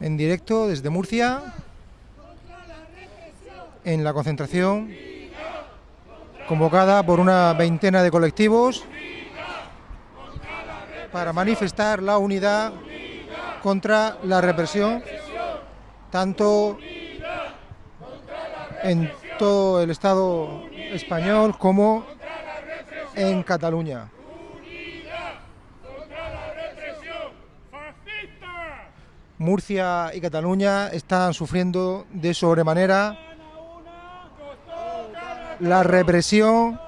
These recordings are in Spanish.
en directo desde Murcia, en la concentración convocada por una veintena de colectivos para manifestar la unidad contra la represión, tanto en todo el Estado español como en Cataluña. Murcia y Cataluña están sufriendo de sobremanera la represión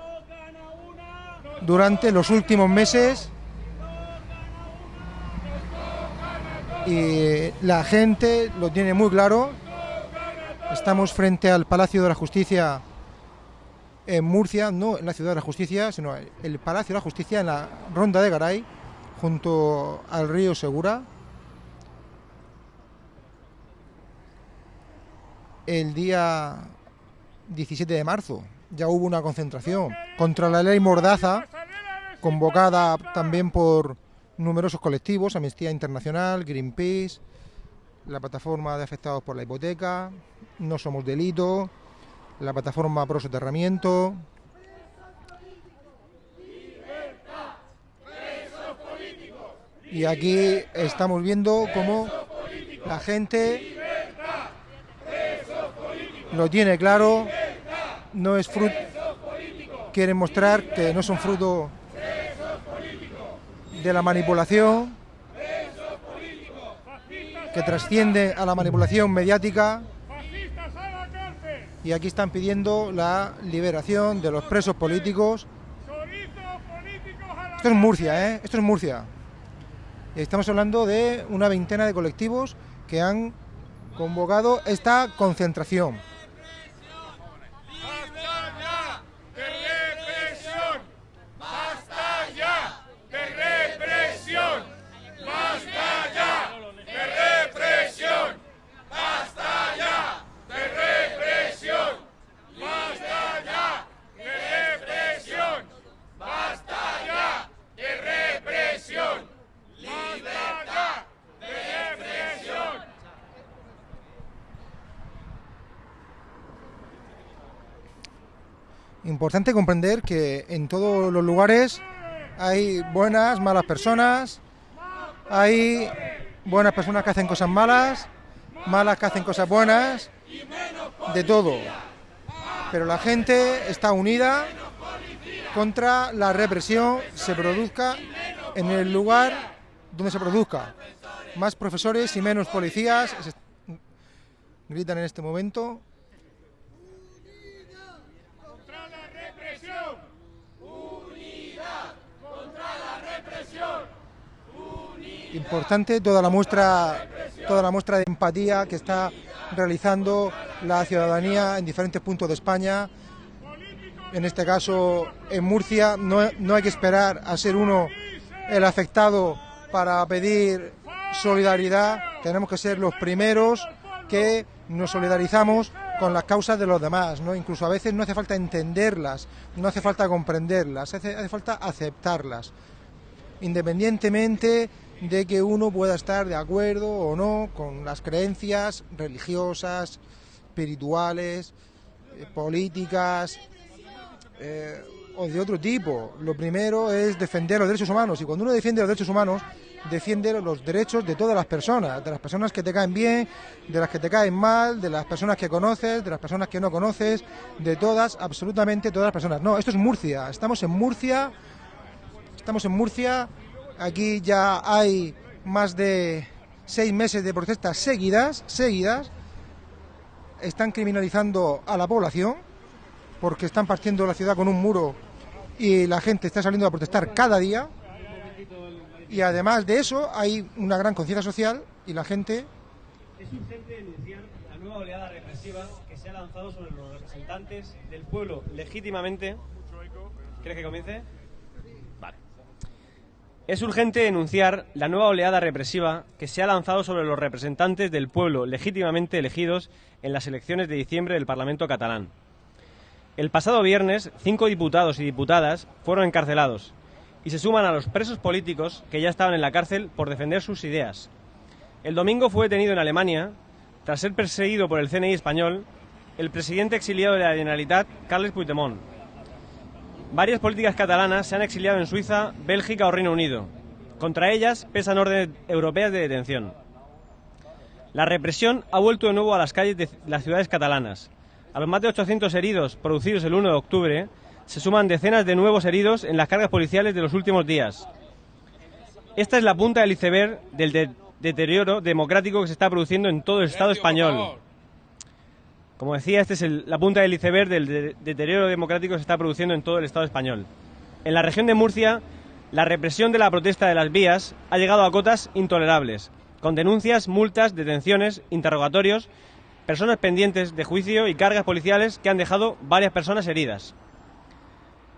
durante los últimos meses y la gente lo tiene muy claro. Estamos frente al Palacio de la Justicia en Murcia, no en la Ciudad de la Justicia, sino el Palacio de la Justicia en la Ronda de Garay, junto al río Segura. El día 17 de marzo ya hubo una concentración contra la ley Mordaza, convocada también por numerosos colectivos, Amnistía Internacional, Greenpeace, la plataforma de afectados por la hipoteca, No Somos Delito, la plataforma Pro Soterramiento. Y aquí estamos viendo cómo la gente lo tiene claro, no es fruto, quieren mostrar que no son fruto de la manipulación, que trasciende a la manipulación mediática. Y aquí están pidiendo la liberación de los presos políticos. Esto es Murcia, ¿eh? Esto es Murcia. Estamos hablando de una veintena de colectivos que han convocado esta concentración. Importante comprender que en todos los lugares hay buenas, malas personas, hay buenas personas que hacen cosas malas, malas que hacen cosas buenas, de todo. Pero la gente está unida contra la represión, se produzca en el lugar donde se produzca. Más profesores y menos policías gritan en este momento importante toda la muestra toda la muestra de empatía que está realizando la ciudadanía en diferentes puntos de España. En este caso, en Murcia, no, no hay que esperar a ser uno el afectado para pedir solidaridad. Tenemos que ser los primeros que nos solidarizamos con las causas de los demás, ¿no? Incluso a veces no hace falta entenderlas, no hace falta comprenderlas, hace, hace falta aceptarlas. Independientemente de que uno pueda estar de acuerdo o no con las creencias religiosas, espirituales, eh, políticas eh, o de otro tipo. Lo primero es defender los derechos humanos y cuando uno defiende los derechos humanos, defiende los derechos de todas las personas, de las personas que te caen bien, de las que te caen mal, de las personas que conoces, de las personas que no conoces, de todas, absolutamente todas las personas. No, esto es Murcia, estamos en Murcia, estamos en Murcia Aquí ya hay más de seis meses de protestas seguidas, seguidas. Están criminalizando a la población porque están partiendo la ciudad con un muro y la gente está saliendo a protestar cada día. Y además de eso hay una gran conciencia social y la gente... Es urgente denunciar la nueva oleada represiva que se ha lanzado sobre los representantes del pueblo legítimamente... ¿Quieres que comience? Es urgente denunciar la nueva oleada represiva que se ha lanzado sobre los representantes del pueblo legítimamente elegidos en las elecciones de diciembre del Parlamento catalán. El pasado viernes, cinco diputados y diputadas fueron encarcelados y se suman a los presos políticos que ya estaban en la cárcel por defender sus ideas. El domingo fue detenido en Alemania, tras ser perseguido por el CNI español, el presidente exiliado de la Generalitat, Carles Puigdemont. Varias políticas catalanas se han exiliado en Suiza, Bélgica o Reino Unido. Contra ellas pesan órdenes europeas de detención. La represión ha vuelto de nuevo a las calles de las ciudades catalanas. A los más de 800 heridos producidos el 1 de octubre, se suman decenas de nuevos heridos en las cargas policiales de los últimos días. Esta es la punta del iceberg del deterioro democrático que se está produciendo en todo el Estado español. Como decía, esta es la punta del iceberg del deterioro democrático que se está produciendo en todo el Estado español. En la región de Murcia, la represión de la protesta de las vías ha llegado a cotas intolerables, con denuncias, multas, detenciones, interrogatorios, personas pendientes de juicio y cargas policiales que han dejado varias personas heridas.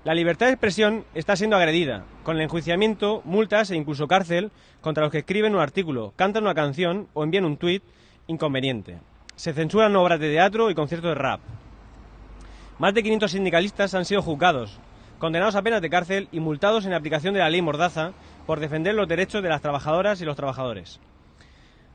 La libertad de expresión está siendo agredida, con el enjuiciamiento, multas e incluso cárcel contra los que escriben un artículo, cantan una canción o envían un tuit inconveniente. Se censuran obras de teatro y conciertos de rap. Más de 500 sindicalistas han sido juzgados, condenados a penas de cárcel y multados en aplicación de la ley Mordaza por defender los derechos de las trabajadoras y los trabajadores.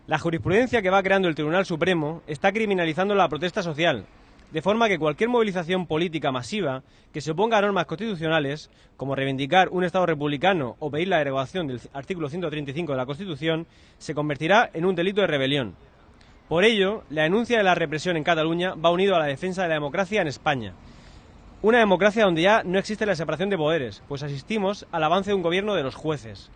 La jurisprudencia que va creando el Tribunal Supremo está criminalizando la protesta social, de forma que cualquier movilización política masiva que se oponga a normas constitucionales, como reivindicar un Estado republicano o pedir la derogación del artículo 135 de la Constitución, se convertirá en un delito de rebelión. Por ello, la denuncia de la represión en Cataluña va unido a la defensa de la democracia en España. Una democracia donde ya no existe la separación de poderes, pues asistimos al avance de un gobierno de los jueces.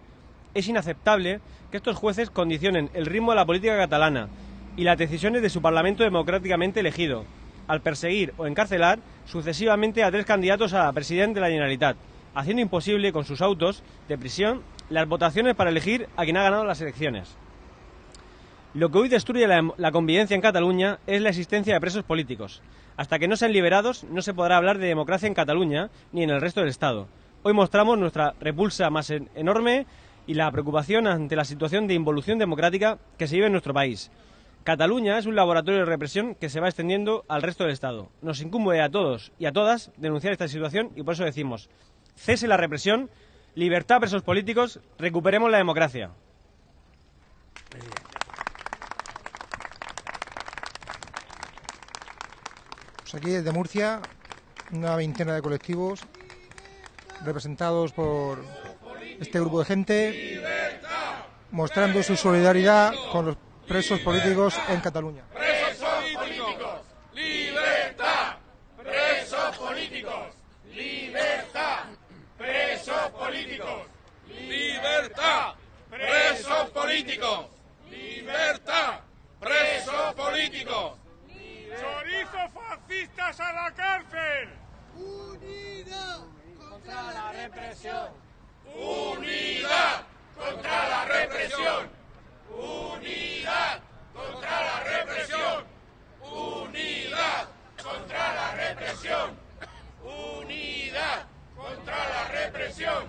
Es inaceptable que estos jueces condicionen el ritmo de la política catalana y las decisiones de su Parlamento democráticamente elegido, al perseguir o encarcelar sucesivamente a tres candidatos a la presidencia de la Generalitat, haciendo imposible con sus autos de prisión las votaciones para elegir a quien ha ganado las elecciones. Lo que hoy destruye la, convivencia en Cataluña es la existencia de presos políticos. Hasta que no sean liberados no se podrá hablar de democracia en Cataluña ni en el resto del Estado. Hoy mostramos nuestra repulsa más en, enorme y la preocupación ante la situación de involución democrática que se vive en nuestro país. Cataluña es un laboratorio de represión que se va extendiendo al resto del Estado. Nos incumbe a todos y a todas denunciar esta situación y por eso decimos, cese la represión, libertad a presos políticos, recuperemos la democracia. Pues aquí desde Murcia, una veintena de colectivos representados por este grupo de gente, mostrando su solidaridad con los presos políticos en Cataluña. Políticos, libertad. Presos políticos, fascistas a la cárcel. Unidad contra la represión. Unidad contra la represión. Unidad contra la represión. Unidad contra la represión. Unidad contra la represión.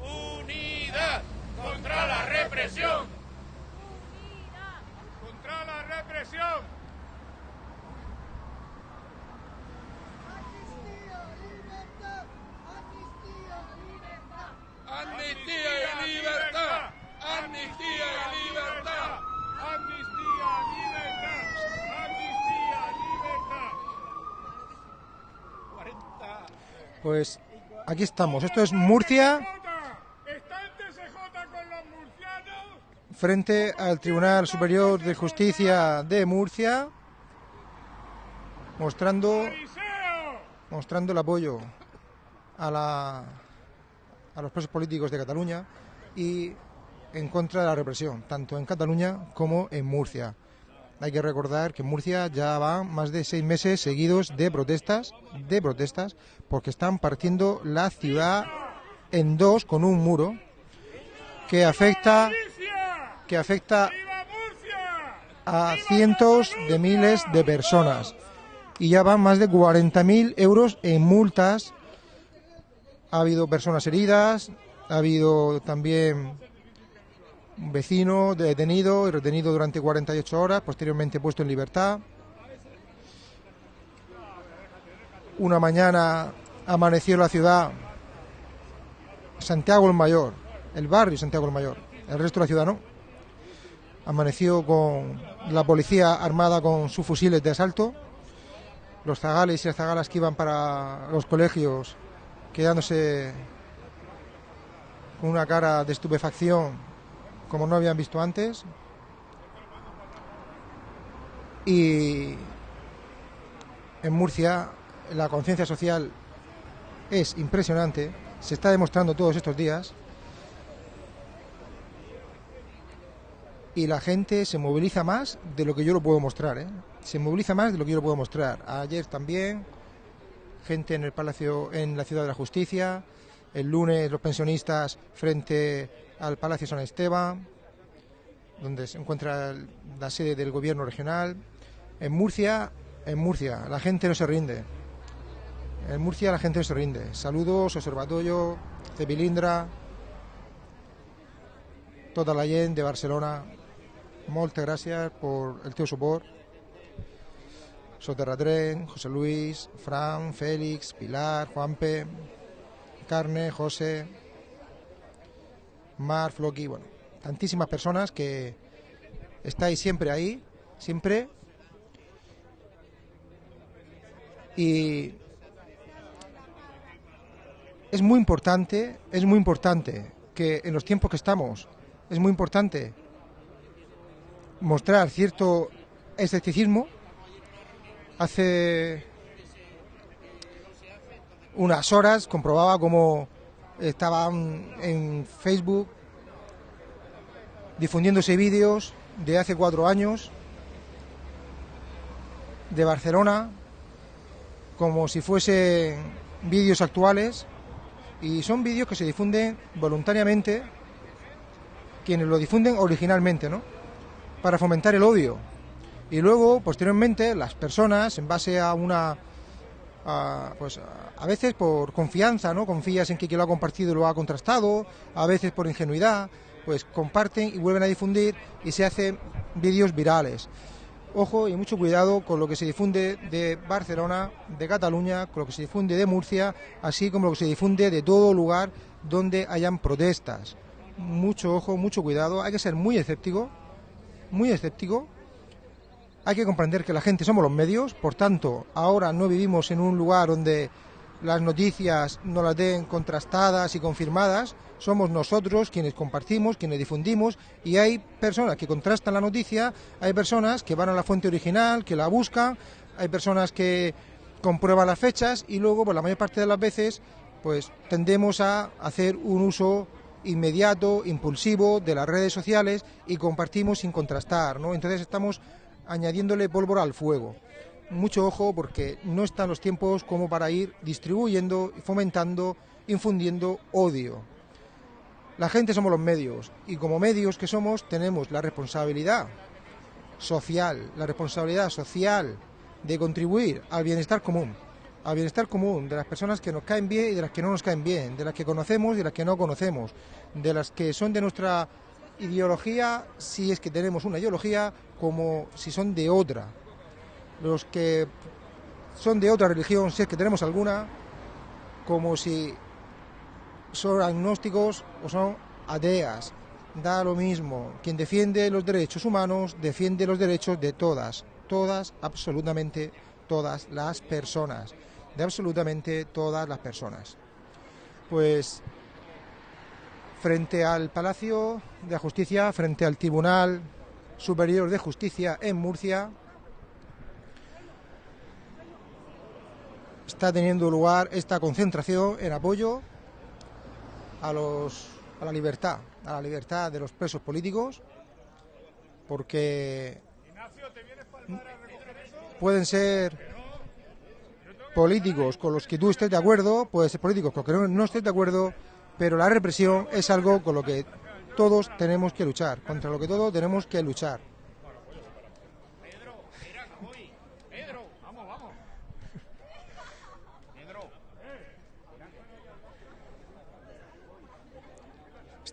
Unidad contra la represión. Contra la represión. Amnistía, libertad. Amnistía, libertad. Amnistía y libertad. Amnistía y libertad. Amnistía, libertad. Amnistía, libertad. Pues aquí estamos. Esto es Murcia frente al Tribunal Superior de Justicia de Murcia, mostrando mostrando el apoyo a, la, a los presos políticos de Cataluña y en contra de la represión, tanto en Cataluña como en Murcia. Hay que recordar que en Murcia ya van más de seis meses seguidos de protestas, de protestas, porque están partiendo la ciudad en dos con un muro que afecta, que afecta a cientos de miles de personas y ya van más de 40.000 euros en multas. Ha habido personas heridas, ha habido también un vecino detenido y retenido durante 48 horas, posteriormente puesto en libertad. Una mañana amaneció la ciudad Santiago el Mayor, el barrio Santiago el Mayor, el resto de la ciudad no. Amaneció con la policía armada con sus fusiles de asalto, los zagales y las zagalas que iban para los colegios quedándose con una cara de estupefacción como no habían visto antes. Y en Murcia la conciencia social es impresionante, se está demostrando todos estos días. Y la gente se moviliza más de lo que yo lo puedo mostrar, ¿eh? Se moviliza más de lo que yo lo puedo mostrar. Ayer también, gente en el Palacio, en la Ciudad de la Justicia, el lunes los pensionistas frente al Palacio San Esteban, donde se encuentra la sede del gobierno regional. En Murcia, en Murcia, la gente no se rinde. En Murcia la gente no se rinde. Saludos, Observatorio, Cepilindra, tota la gent de Barcelona. Moltes gràcies por el teu suport. Soterratren, José Luis, Fran, Félix, Pilar, Juanpe, Carne, José, Mar, Floki, bueno, tantísimas personas que estáis siempre ahí, siempre. Y es muy importante, es muy importante que en los tiempos que estamos, es muy importante mostrar cierto escepticismo. Hace unas horas comprobaba cómo estaban en Facebook difundiéndose vídeos de hace cuatro años de Barcelona como si fuesen vídeos actuales y son vídeos que se difunden voluntariamente quienes lo difunden originalmente, ¿no? Para fomentar el odio. Y luego, posteriormente, las personas, en base a una a, pues a- veces por confianza, ¿no? Confías en que quien lo ha compartido lo ha contrastado, a veces por ingenuidad, pues comparten y vuelven a difundir y se hacen vídeos virales. Ojo y mucho cuidado con lo que se difunde de Barcelona, de Cataluña, con lo que se difunde de Murcia, así como lo que se difunde de todo lugar donde hayan protestas. Mucho ojo, mucho cuidado, hay que ser muy escéptico, muy escéptico. Hay que comprender que la gente somos los medios, por tanto, ahora no vivimos en un lugar donde las noticias nos las den contrastadas y confirmadas, somos nosotros quienes compartimos, quienes difundimos, y hay personas que contrastan la noticia, hay personas que van a la fuente original, que la buscan, hay personas que comprueban las fechas y luego, pues la mayor parte de las veces, pues tendemos a hacer un uso inmediato, impulsivo de las redes sociales y compartimos sin contrastar, ¿no? Entonces estamos añadiéndole pólvora al fuego. Mucho ojo porque no están los tiempos como para ir distribuyendo, fomentando, infundiendo odio. La gente somos los medios y como medios que somos tenemos la responsabilidad social, la responsabilidad social de contribuir al bienestar común, al bienestar común de las personas que nos caen bien y de las que no nos caen bien, de las que conocemos y de las que no conocemos, de las que son de nuestra ideología, si es que tenemos una ideología, como si son de otra. Los que son de otra religión, si es que tenemos alguna, como si son agnósticos o son ateas. Da lo mismo. Quien defiende los derechos humanos defiende los derechos de todas, todas, absolutamente todas las personas. De absolutamente todas las personas. Pues frente al Palacio de Justicia, frente al Tribunal Superior de Justicia en Murcia, está teniendo lugar esta concentración en apoyo a los a la libertad, a la libertad de los presos políticos, porque pueden ser políticos con los que tú estés de acuerdo, pueden ser políticos con los que no estés de acuerdo, pero la represión es algo con lo que todos tenemos que luchar, contra lo que todos tenemos que luchar.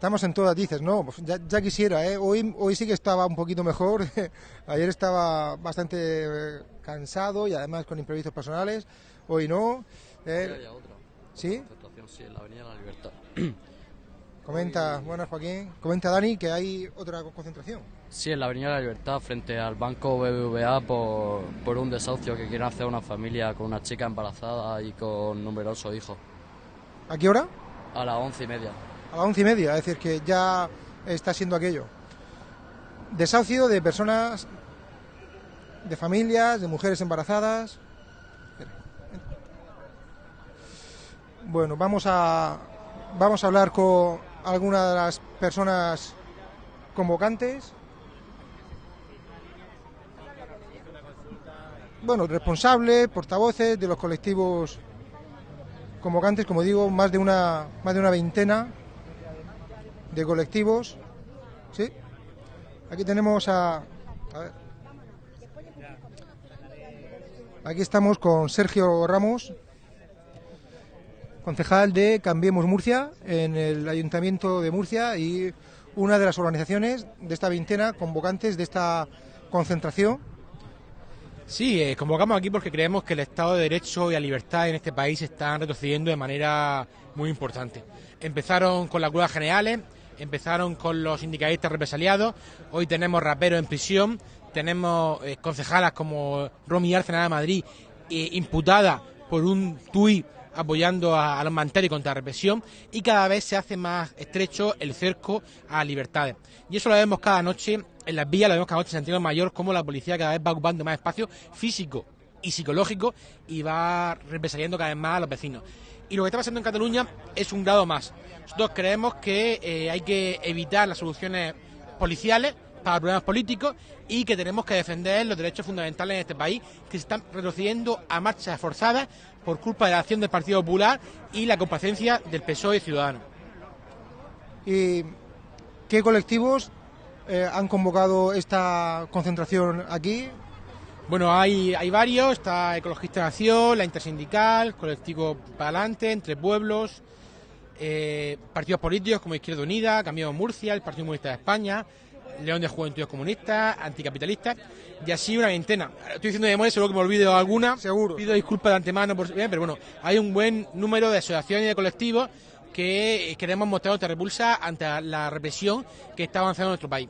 Estamos en todas, dices, ¿no? Pues ya, ya quisiera, ¿eh? Hoy, hoy sí que estaba un poquito mejor. Ayer estaba bastante eh, cansado y además con imprevistos personales. Hoy no. ¿eh? ¿Sí? Concentración, sí, en la Avenida de la Libertad. Comenta, buenas Joaquín. Comenta Dani que hay otra concentración. Sí, en la Avenida de la Libertad, frente al Banco BBVA, por, por un desahucio que quieren hacer una familia con una chica embarazada y con numerosos hijos. ¿A qué hora? A las once y media. A las once y media, es decir, que ya está siendo aquello. Desahucio de personas, de familias, de mujeres embarazadas. Bueno, vamos a, vamos a hablar con alguna de las personas convocantes. Bueno, responsables, portavoces de los colectivos convocantes, como digo, más de una, más de una veintena de colectivos. ¿Sí? Aquí tenemos a. Aquí estamos con Sergio Ramos, concejal de Cambiemos Murcia, en el Ayuntamiento de Murcia y una de las organizaciones de esta veintena convocantes de esta concentración. Sí, eh, convocamos aquí porque creemos que el Estado de Derecho y la libertad en este país están retrocediendo de manera muy importante. Empezaron con las huelgas generales, empezaron con los sindicalistas represaliados, hoy tenemos raperos en prisión, tenemos eh, concejalas como Romy Arcena de Madrid eh, imputada por un tuit apoyando a, los manteles contra la represión y cada vez se hace más estrecho el cerco a libertades. Y eso lo vemos cada noche en las vías, lo vemos cada noche en Santiago Mayor, como la policía cada vez va ocupando más espacio físico y psicológico y va represaliando cada vez más a los vecinos. Y lo que está pasando en Cataluña es un grado más. Nosotros creemos que eh, hay que evitar las soluciones policiales para problemas políticos y que tenemos que defender los derechos fundamentales en este país que se están retrocediendo a marchas forzadas por culpa de la acción del Partido Popular y la complacencia del PSOE y Ciudadanos. ¿Y qué colectivos eh, han convocado esta concentración aquí? Bueno, hay, hay varios, está Ecologista Nación, la Intersindical, Colectivo para Adelante, Entre Pueblos, eh, partidos políticos como Izquierda Unida, Cambiamos Murcia, el Partido Comunista de España, León de Juventudes Comunistas, Anticapitalistas, y así una veintena. Estoy diciendo de memoria, seguro que me olvido alguna. Seguro. Pido disculpas de antemano, por, pero bueno, hay un buen número de asociaciones y de colectivos que queremos mostrar nuestra repulsa ante la represión que está avanzando en nuestro país.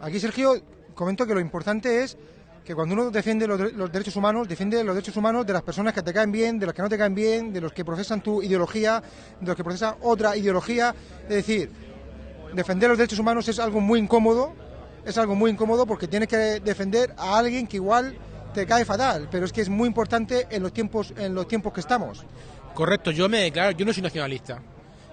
Aquí, Sergio, comento que lo importante es que cuando uno defiende los, los derechos humanos, defiende los derechos humanos de las personas que te caen bien, de los que no te caen bien, de los que procesan tu ideología, de los que procesan otra ideología. Es decir, defender los derechos humanos es algo muy incómodo, es algo muy incómodo porque tienes que defender a alguien que igual te cae fatal, pero es que es muy importante en los tiempos, en los tiempos que estamos. Correcto, yo me declaro, yo no soy nacionalista.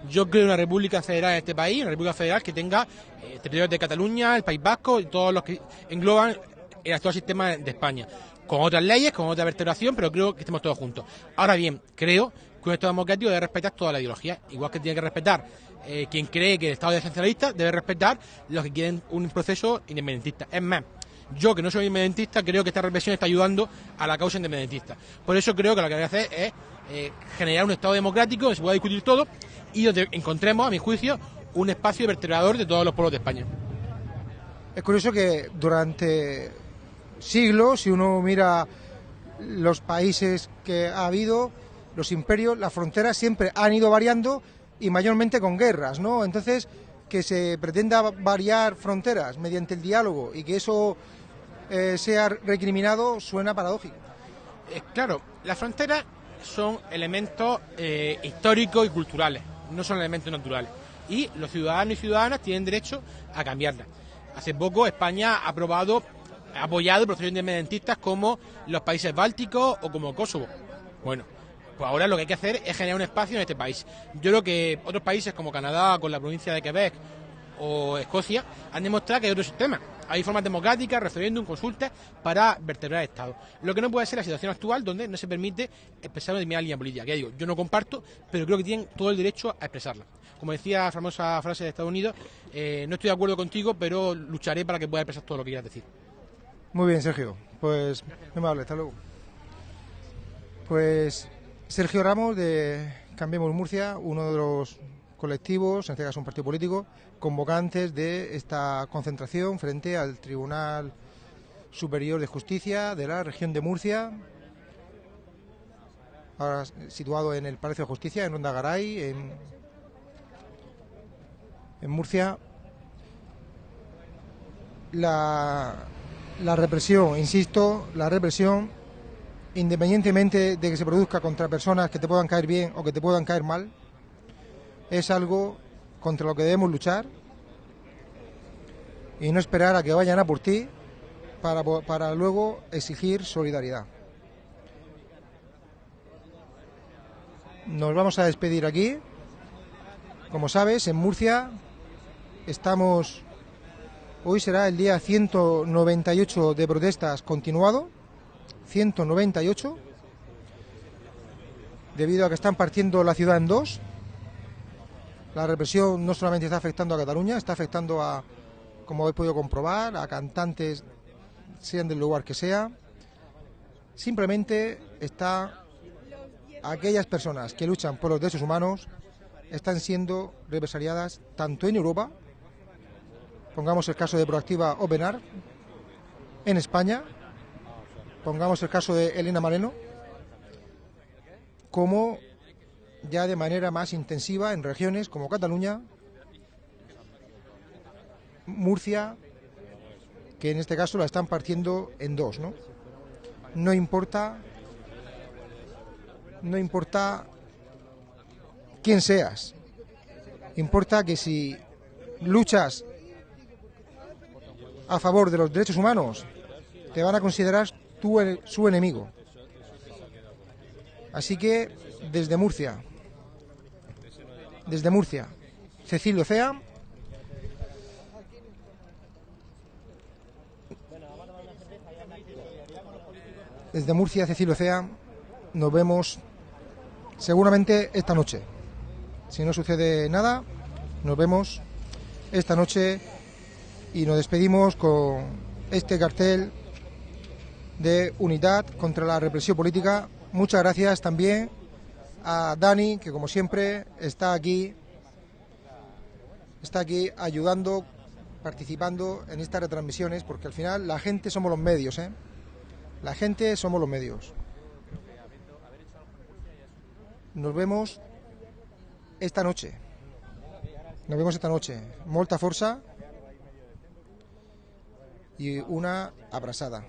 Yo creo una república federal en este país, una república federal que tenga eh, territorios de Cataluña, el País Vasco y todos los que engloban el actual sistema de España. Con otras leyes, con otra vertebración, pero creo que estemos todos juntos. Ahora bien, creo que un Estado democrático debe respetar toda la ideología, igual que tiene que respetar eh, quien cree que el Estado es centralista, debe respetar los que quieren un proceso independentista. Es más, yo que no soy independentista creo que esta represión está ayudando a la causa independentista. Por eso creo que lo que hay que hacer es eh, generar un Estado democrático donde se pueda discutir todo y donde encontremos, a mi juicio, un espacio vertebrador de todos los pueblos de España. Es curioso que durante siglos, si uno mira los países que ha habido, los imperios, las fronteras siempre han ido variando y mayormente con guerras, ¿no? Entonces, que se pretenda variar fronteras mediante el diálogo y que eso eh, sea recriminado suena paradójico. Eh, claro, las fronteras son elementos eh, históricos y culturales, no son elementos naturales. Y los ciudadanos y ciudadanas tienen derecho a cambiarlas. Hace poco España ha aprobado, ha apoyado procesos independentistas como los países bálticos o como Kosovo. Bueno, pues ahora lo que hay que hacer es generar un espacio en este país. Yo creo que otros países como Canadá, con la provincia de Quebec o Escocia, han demostrado que hay otro sistema. Hay formas democráticas, referéndum, consultas para vertebrar el Estado. Lo que no puede ser la situación actual donde no se permite expresar una determinada línea política. Que digo, yo no comparto, pero creo que tienen todo el derecho a expresarla. Como decía la famosa frase de Estados Unidos, eh, no estoy de acuerdo contigo, pero lucharé para que puedas expresar todo lo que quieras decir. Muy bien, Sergio. Pues, muy amable, hasta luego. Pues Sergio Ramos de Cambiemos Murcia, uno de los colectivos, en este caso un partido político, convocantes de esta concentración frente al Tribunal Superior de Justicia de la región de Murcia, ahora situado en el Palacio de Justicia, en Ondagaray, en, en Murcia. la, la represión, insisto, la represión, independientemente de que se produzca contra personas que te puedan caer bien o que te puedan caer mal, es algo contra lo que debemos luchar y no esperar a que vayan a por ti para, para luego exigir solidaridad. Nos vamos a despedir aquí. Como sabes, en Murcia estamos... Hoy será el día 198 de protestas continuado. 198. Debido a que están partiendo la ciudad en dos. La represión no solamente está afectando a Cataluña, está afectando a, como habéis podido comprobar, a cantantes, sean del lugar que sea. Simplemente está aquellas personas que luchan por los derechos humanos están siendo represaliadas tanto en Europa, pongamos el caso de Proactiva Openar, en España, pongamos el caso de Elena Maleno, como ya de manera más intensiva en regiones como Cataluña, Murcia, que en este caso la están partiendo en dos, ¿no? No importa, no importa quién seas, importa que si luchas a favor de los derechos humanos, te van a considerar el- su enemigo. Así que desde Murcia, desde Murcia, Cecilio Cea, desde Murcia, Cecilio Cea, nos vemos seguramente esta noche. Si no sucede nada, nos vemos esta noche y nos despedimos con este cartel de unidad contra la represión política. Muchas gracias también a Dani, que como siempre está aquí, está aquí ayudando, participando en estas retransmisiones, porque al final la gente somos los medios, ¿eh? La gente somos los medios. Nos vemos esta noche. Nos vemos esta noche. Molta forza y una abrazada.